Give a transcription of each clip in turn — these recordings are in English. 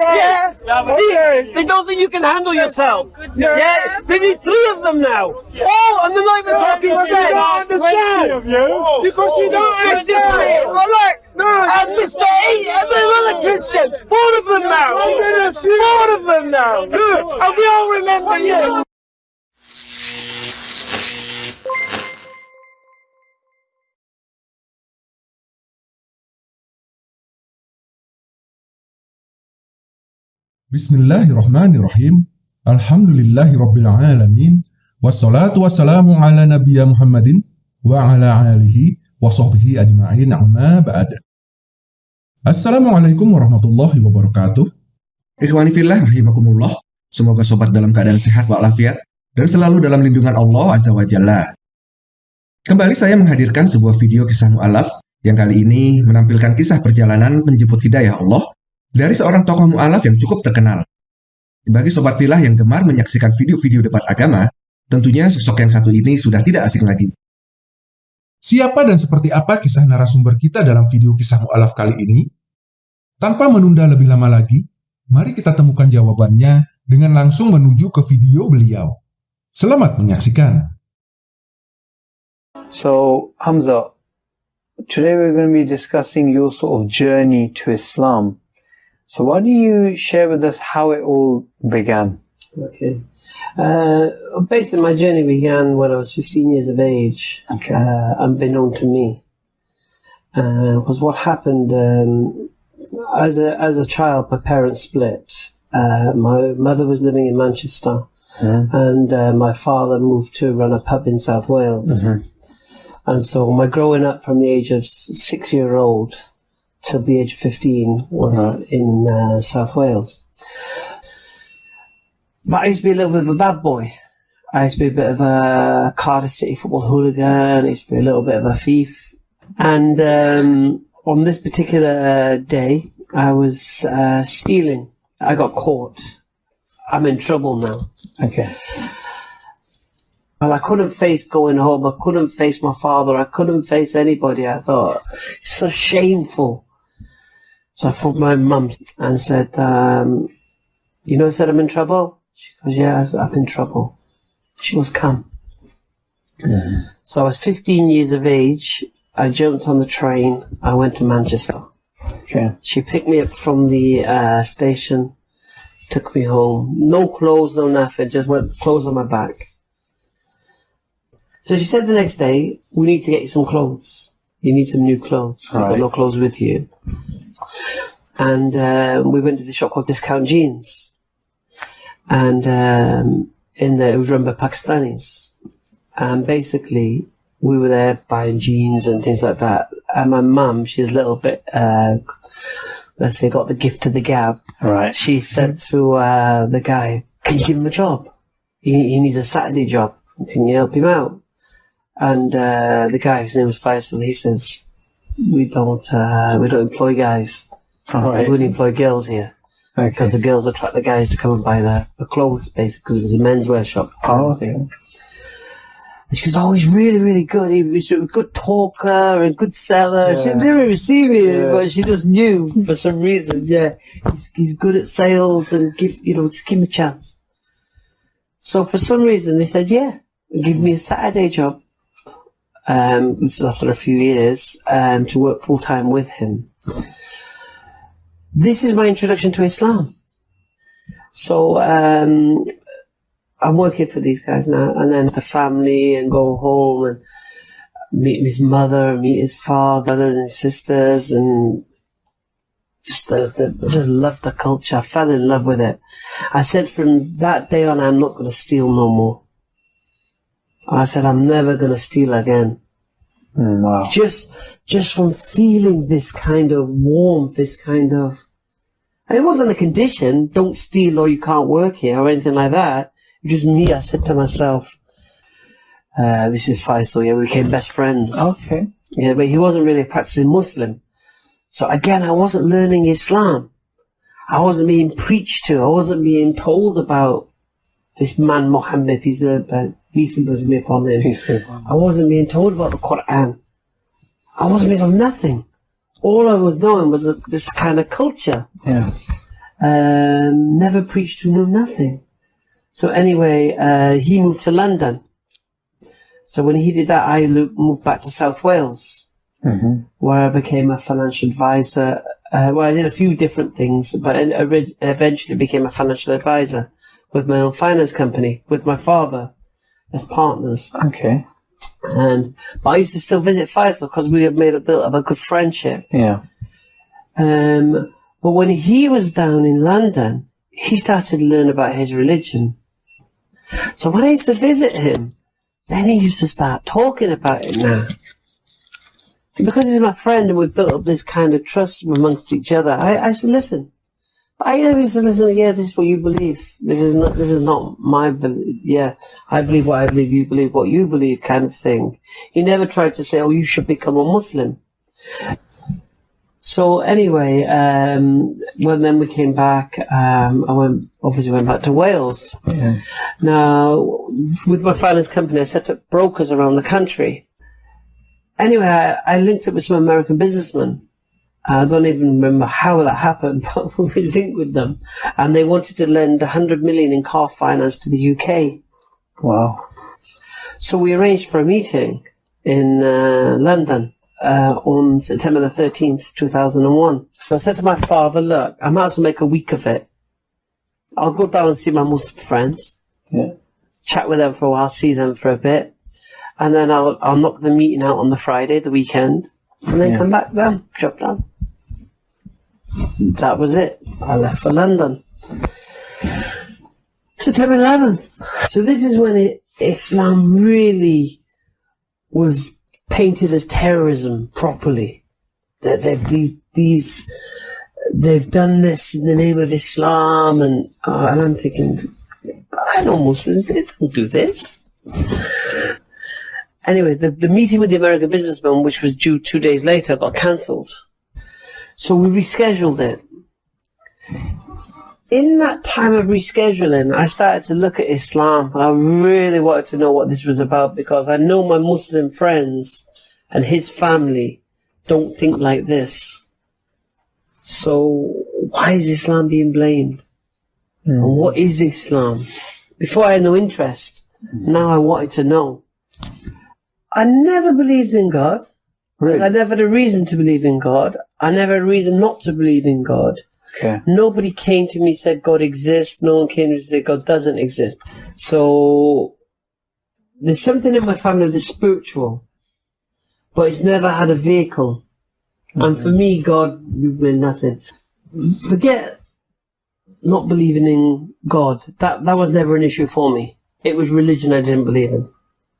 Yeah. See, they don't think you can handle yourself. Oh, yeah. They need three of them now. Oh, and they're not even talking sense. don't understand. Because you don't It's understand. just, all right. And Mr. Eight, and then another Christian. Four of them now. Four of them now. Look, and we all remember you. Bismillahirrahmanirrahim. Alhamdulillahi rabbil alamin. Wassalatu wassalamu ala nabiyya Muhammadin wa ala alihi wa sahbihi ajma'in amma ba'd. Assalamualaikum warahmatullahi wabarakatuh. Ikhwani fillah rahimakumullah. Semoga sobat dalam keadaan sehat walafiat dan selalu dalam lindungan Allah Azza wa Jalla. Kembali saya menghadirkan sebuah video kisah mu'alaf yang kali ini menampilkan kisah perjalanan menjemput hidayah Allah dari seorang tokoh mu'alaf yang cukup terkenal. Bagi sobat filah yang gemar menyaksikan video-video debat agama, tentunya sosok yang satu ini sudah tidak asing lagi. Siapa dan seperti apa kisah narasumber kita dalam video kisah mu'alaf kali ini? Tanpa menunda lebih lama lagi, mari kita temukan jawabannya dengan langsung menuju ke video beliau. Selamat menyaksikan. So, Hamza, today we're going to be discussing your sort of journey to Islam. So, why don't you share with us how it all began? Okay. Uh, basically, my journey began when I was 15 years of age, Okay. uh, unbeknown to me. Uh, was what happened um, as a as a child. My parents split. Uh, my mother was living in Manchester, Mhm. and uh, my father moved to run a pub in South Wales. Mhm. And so, my growing up from the age of six year old to the age of 15 was Right. in uh, South Wales. But I used to be a little bit of a bad boy. I used to be a bit of a Cardiff City football hooligan. I used to be a little bit of a thief. And um, on this particular day, I was uh, stealing. I got caught. I'm in trouble now. Okay. Well, I couldn't face going home. I couldn't face my father. I couldn't face anybody. I thought it's so shameful. So I phoned my mum and said, um, "You know, I said I'm in trouble." She goes, "Yeah, I said, I'm in trouble." She goes, "Come." So I was 15 years of age. I jumped on the train. I went to Manchester. Okay. She picked me up from the uh, station, took me home. No clothes, no nothing. Just went clothes on my back. So she said the next day, "We need to get you some clothes. You need some new clothes. You've got no clothes with you." And uh, we went to the shop called Discount Jeans, and um, in there it was run by Pakistanis, and basically we were there buying jeans and things like that. And my mum, she's a little bit, uh, let's say, got the gift of the gab. Right. She said to uh, the guy, "Can you give him a job? He, he needs a Saturday job. Can you help him out?" And uh, the guy, whose name was Faisal, he says, "We don't, uh, we don't employ guys. We only employ girls here because Okay. the girls attract the guys to come and buy the, the clothes, basically, because it was a menswear shop. Oh, of thing. And she goes, "Oh, he's really, really good. He- He's a good talker and good seller." She didn't even see me, Yeah. but she just knew for some reason. Yeah, he's, he's good at sales and give you know just give him a chance. So for some reason they said, "Yeah, give me a Saturday job." Um, this is after a few years um, to work full time with him. This is my introduction to Islam. So um, I'm working for these guys now, and then the family, and go home and meet his mother, meet his father, and sisters, and just the, the just love the culture. I fell in love with it. I said from that day on, I'm not going to steal no more. I said I'm never going to steal again. Mm, wow. Just, just from feeling this kind of warmth, this kind of. and It wasn't a condition. Don't steal or you can't work here or anything like that. It was just me. I said to myself, uh, "This is Faisal. Yeah, we became best friends." Okay. Yeah, but he wasn't really a practicing Muslim. So again, I wasn't learning Islam. I wasn't being preached to. I wasn't being told about this man Muhammad. Peace and peace and blessings be upon him. Peace be upon I wasn't being told about the Quran. I wasn't being told nothing. All I was knowing was this kind of culture. Yeah. um, never preached to, no nothing. So anyway, uh, he moved to London. So when he did that, I moved back to South Wales, where I became a financial advisor. Uh, well, I did a few different things, but eventually became a financial advisor with my own finance company with my father as partners. Okay. And but I used to still visit Faisal because we had made a built up a good friendship. Yeah. Um, but when he was down in London, he started to learn about his religion. So when I used to visit him, then he used to start talking about it now. And because he's my friend and we've built up this kind of trust amongst each other, I, I used to listen. I to listen, yeah, this is what you believe. This is not, this is not my belief. Yeah, I believe what I believe, you believe what you believe kind of thing. He never tried to say, oh, you should become a Muslim. So anyway, um, when then we came back, um, I went obviously went back to Wales. Yeah. Now, with my finance company, I set up brokers around the country. Anyway, I, I linked up with some American businessmen. I don't even remember how that happened, but we linked with them, and they wanted to lend 100 million in car finance to the UK. Wow. So we arranged for a meeting in uh, London uh, on September the 13th, 2001. So I said to my father, look, I might as well make a week of it. I'll go down and see my Muslim friends, Yeah. chat with them for a while, see them for a bit, and then I'll, I'll knock the meeting out on the Friday, the weekend, and then Yeah. come back done, job done. That was it. I left for London. September 11th. So this is when it, Islam really was painted as terrorism properly. That they've these these they've done this in the name of Islam, and uh, and I'm thinking, I know Muslims, they don't do this. Anyway, the, the meeting with the American businessman, which was due two days later, got cancelled. So we rescheduled it. In that time of rescheduling, I started to look at Islam. I really wanted to know what this was about because I know my Muslim friends and his family don't think like this. So why is Islam being blamed? Hmm. And what is Islam? Before I had no interest, now I wanted to know. I never believed in God. Really? I never had a reason to believe in God. I never had a reason not to believe in God. Okay. Nobody came to me and said God exists. No one came to me and said God doesn't exist. So there's something in my family that's spiritual, but it's never had a vehicle. And for me, God meant nothing. Forget not believing in God. That that was never an issue for me. It was religion I didn't believe in.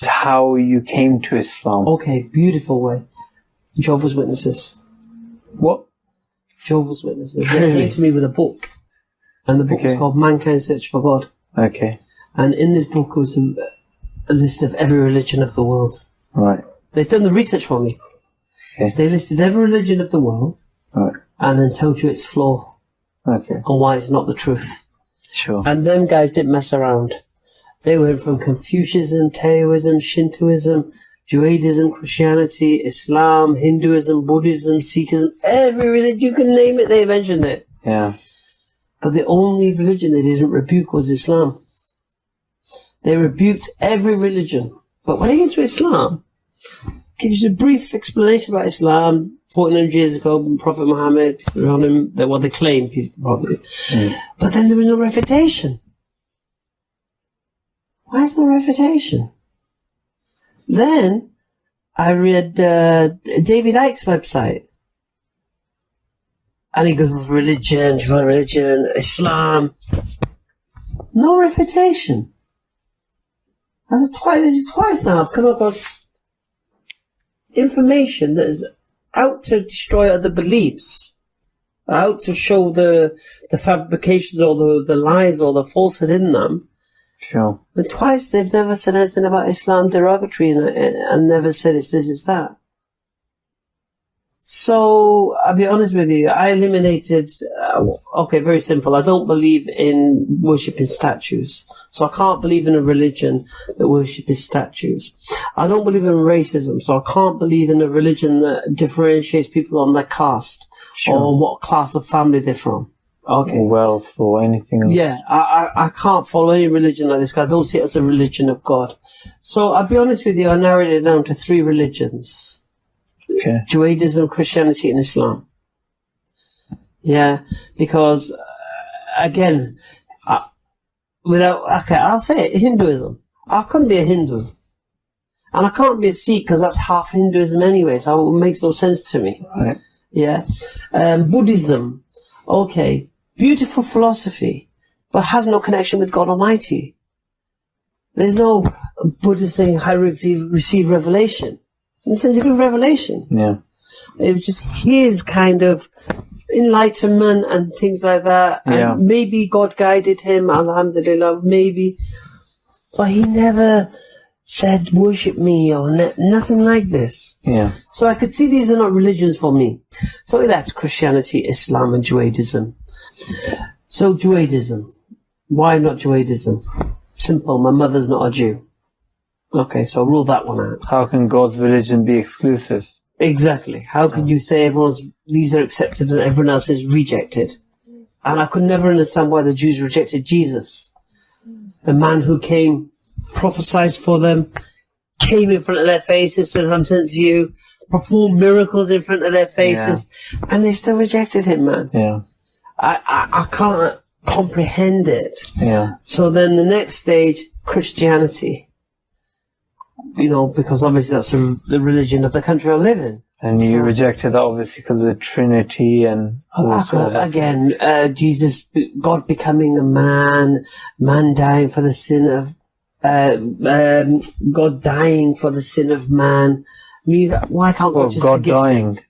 How you came to Islam. Okay, beautiful way. Jehovah's Witnesses. What? Jehovah's Witnesses. They came to me with a book, and the book was called Mankind Search for God. Okay. And in this book was a, a list of every religion of the world. Right. They've done the research for me. Okay. They listed every religion of the world Right. and then told you its flaw Okay. and why it's not the truth. Sure. And them guys didn't mess around. They went from Confucianism, Taoism, Shintoism, Judaism, Christianity, Islam, Hinduism, Buddhism, Sikhism, every religion you can name it, they mentioned it. Yeah. But the only religion they didn't rebuke was Islam. They rebuked every religion. But when they get to Islam, gives you a brief explanation about Islam. 1400 years ago, Prophet Muhammad, peace be upon him, that what they claim, peace be upon him. But then there was no refutation. There no refutation? Then I read uh, David Icke's website. And he goes, religion, religion, Islam. No refutation. That's twice, this is twice now I've come across information that is out to destroy other beliefs. Out to show the the fabrications or the, the lies or the falsehood in them. Sure. And twice they've never said anything about Islam derogatory and, and never said it's this, it's that. So, I'll be honest with you, I eliminated, uh, okay, very simple. I don't believe in worshipping statues. So I can't believe in a religion that worships statues. I don't believe in racism, so I can't believe in a religion that differentiates people on their caste Sure. or what class of family they're from. Okay. wealth or anything. Yeah, I, I, I can't follow any religion like this. I don't see it as a religion of God. So I'll be honest with you, I narrowed it down to three religions. Okay. Judaism, Christianity, and Islam. Yeah, because uh, again, I, without okay, I'll say it, Hinduism. I couldn't be a Hindu, and I can't be a Sikh because that's half Hinduism anyway. So it makes no sense to me. Right. Yeah, um, Buddhism. Okay, beautiful philosophy, but has no connection with God Almighty. There's no Buddha saying, "I receive, receive revelation." To do with revelation. Yeah. It was just his kind of enlightenment and things like that. And Yeah. maybe God guided him, alhamdulillah, maybe. But he never said, worship me or ne- nothing like this. Yeah. So I could see these are not religions for me. So we left Christianity, Islam, and Judaism. So Judaism. Why not Judaism? Simple. My mother's not a Jew. Okay, so rule that one out. How can God's religion be exclusive? Exactly. How can you say everyone's these are accepted and everyone else is rejected? And I could never understand why the Jews rejected Jesus, A man who came, prophesied for them, came in front of their faces, says, "I'm sent to you," performed miracles in front of their faces, and they still rejected him, man. Yeah. I, I I can't comprehend it. Yeah. So then the next stage, Christianity. You know, because obviously that's the the religion of the country I live in. And you So- rejected that obviously because of the Trinity and other sort of- Again, uh, Jesus, God becoming a man, man dying for the sin of, uh, um, God dying for the sin of man. I mean, why can't God Well, just God forgive sin?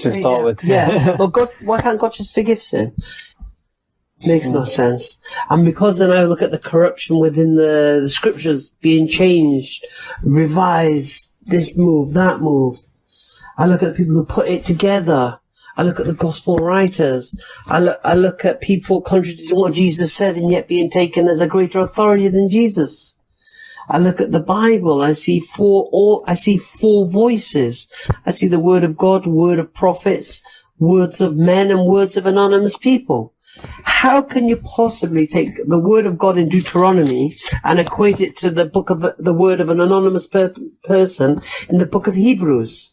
To start yeah, with. Yeah. well, God, why can't God just forgive sin? Makes no sense. And because then I look at the corruption within the, the scriptures being changed, revised, this move, that move. I look at the people who put it together. I look at the gospel writers. I look, I look at people contradicting what Jesus said and yet being taken as a greater authority than Jesus. I look at the Bible. I see four all. I see four voices. I see the word of God, word of prophets, words of men, and words of anonymous people. How can you possibly take the word of God in Deuteronomy and equate it to the book of the word of an anonymous per- person in the book of Hebrews?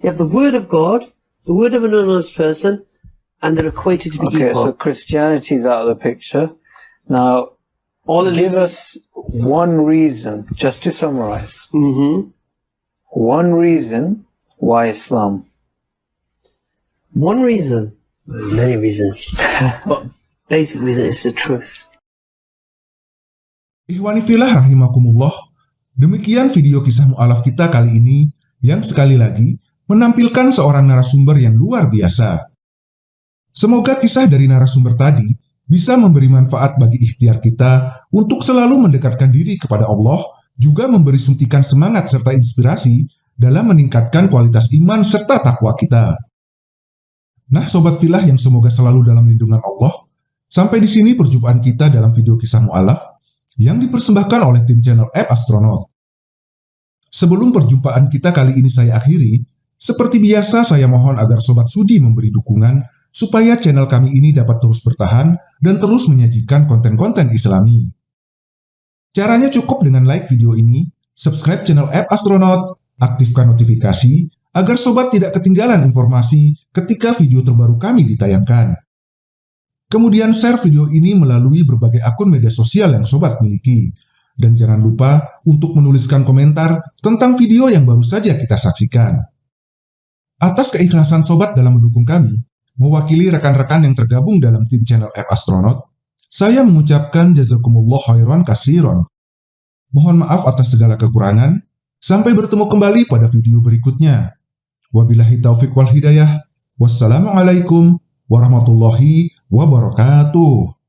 You have the word of God, the word of an anonymous person, and they're equated to be Okay, equal. so Christianity's out of the picture. Now, All give us one reason, just to summarize, hmm one reason why Islam. One reason, well, many reasons, but basic reason is the truth. Ihwanifillah rahimakumullah, demikian video kisah mu'alaf kita kali ini yang sekali lagi menampilkan seorang narasumber yang luar biasa. Semoga kisah dari narasumber tadi bisa memberi manfaat bagi ikhtiar kita untuk selalu mendekatkan diri kepada Allah, juga memberi suntikan semangat serta inspirasi dalam meningkatkan kualitas iman serta takwa kita. Nah, sobat filah yang semoga selalu dalam lindungan Allah, sampai di sini perjumpaan kita dalam video kisah mu'alaf yang dipersembahkan oleh tim channel App Astronaut. Sebelum perjumpaan kita kali ini saya akhiri, seperti biasa saya mohon agar Sobat Sudi memberi dukungan supaya channel kami ini dapat terus bertahan dan terus menyajikan konten-konten islami. Caranya cukup dengan like video ini, subscribe channel App Astronaut, aktifkan notifikasi agar Sobat tidak ketinggalan informasi ketika video terbaru kami ditayangkan. Kemudian share video ini melalui berbagai akun media sosial yang Sobat miliki. Dan jangan lupa untuk menuliskan komentar tentang video yang baru saja kita saksikan. Atas keikhlasan Sobat dalam mendukung kami, mewakili rekan-rekan yang tergabung dalam tim channel App Astronaut, saya mengucapkan jazakumullah khairan kasiron. Mohon maaf atas segala kekurangan, sampai bertemu kembali pada video berikutnya. Wabillahi taufiq wal hidayah. Wassalamualaikum warahmatullahi wabarakatuh.